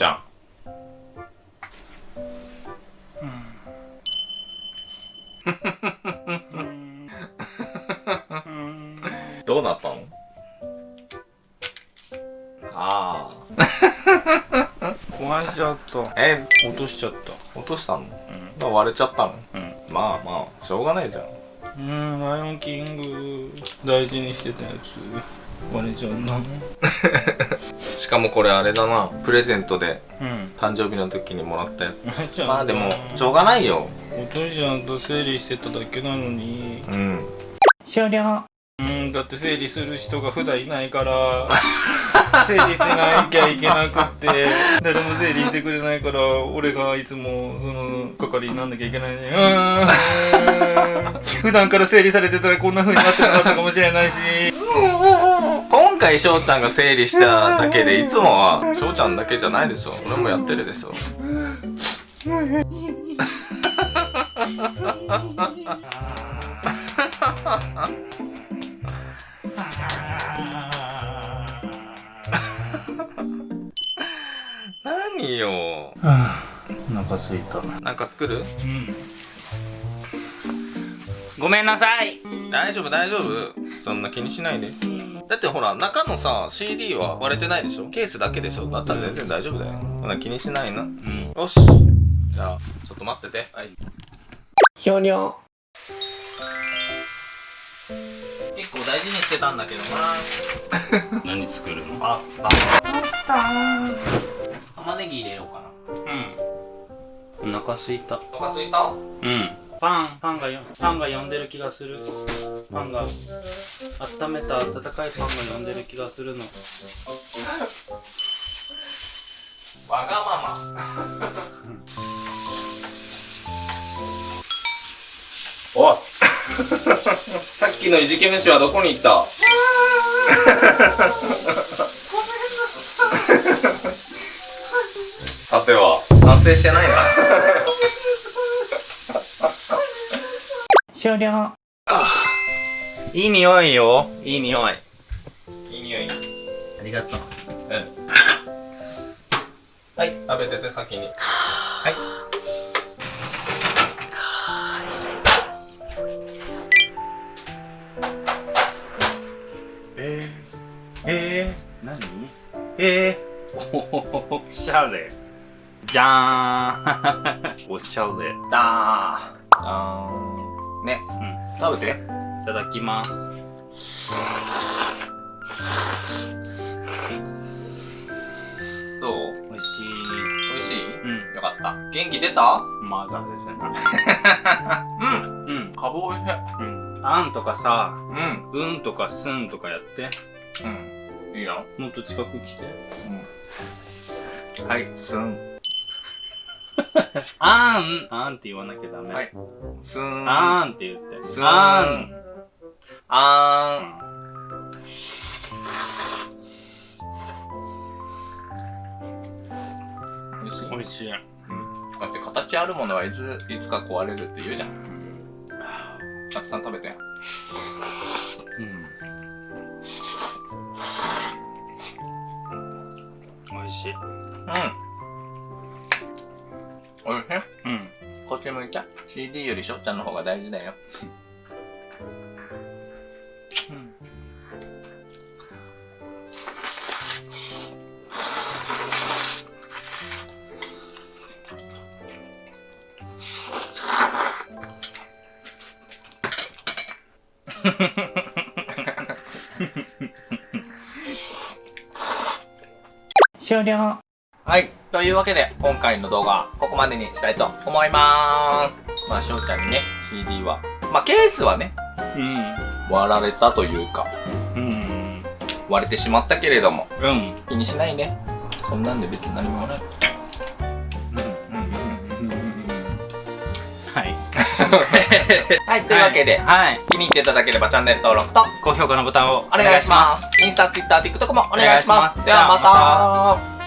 ちゃん。どうなったの？ああ。壊しちゃった。え？落としちゃった。落としたの、うん、割れちゃったの、うん、まあまあしょうがないじゃん。うんライオンキング大事にしてたやつ。割れちゃうんだ しかもこれあれだな。プレゼントで、うん、誕生日の時にもらったやつ。まあでもしょうがないよ。お父ちゃんと整理してただけなのに。うん。終了。うんだって整理する人が普段いないから。整理しなきゃいけなくって。誰も整理してくれないから俺がいつもその係になんなきゃいけないねうん。普段から整理されてたらこんな風になってなかったかもしれないし。今回翔ちゃんが整理しただけでいつもは翔ちゃんだけじゃないでしょ俺もやってるでしょ何よ、はあ、お腹すいた。なんか作る？うん。ごめんなさい。大丈夫大丈夫。そんな気にしないでだってほら中のさ CD は割れてないでしょ？ケースだけでしょ？だったら全然大丈夫だよ。そんな気にしないな。うん。よし。じゃあちょっと待ってて。はい。ひょにょ結構大事にしてたんだけどな。何作るの？パスタ。パスタ。玉ねぎ入れようかな。うん。お腹すいた。お腹すいた？うんパンパンがパンが呼んでる気がする。パンが温めた温かいパンが呼んでる気がするの。わがまま。おさっきのいじけ飯はどこに行った？さては。完成してないな終了。いい匂いよ。いい匂い。いい匂い。ありがとう。うん。はい食べてて先に。はい。えー、えー、何？えー、おしゃれ。じゃーん。おしゃれ。だーあーね、うん、食べて。いただきます。どう？美味しい。美味しい？うん。よかった。元気出た？まだですねうん。うん。かぶおいしい。うん。あんとかさうん。うんとかすんとかやって。うん。いいよ。もっと近く来て。うん。はいすん あーん、あんって言わなきゃダメ。はい。すーん。あーんって言って。すーん。あーん。あーん。美味しい美味しい。うん。だって形あるものはいつ、いつか壊れるって言うじゃん。たくさん食べて。うん。美味しい。うん。おいしいうん。こっち向いちゃ CD よりしょ？っちゃんの方が大事だよ。うん。終了はい。というわけで、今回の動画はここまでにしたいと思いまーす。まあ、しょうちゃんにね、CD は。まあ、ケースはね、うん。割られたというか、うん。割れてしまったけれども、うん。気にしないね。そんなんで別に何もない。はい。はい、というわけで、はい、気に入っていただければチャンネル登録と高評価のボタンをお願いします。インスタ、ツイッター、TikTok もお願いします。ではまた